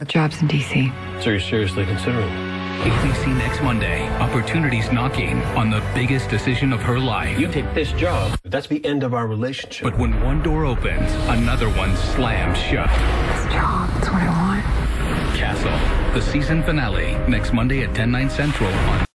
The job's in D.C. So you're seriously considering ABC next Monday. Opportunities knocking on the biggest decision of her life. You take this job, that's the end of our relationship. But when one door opens, another one slams shut. This job, that's what I want. Castle, the season finale, next Monday at 10, 9 central on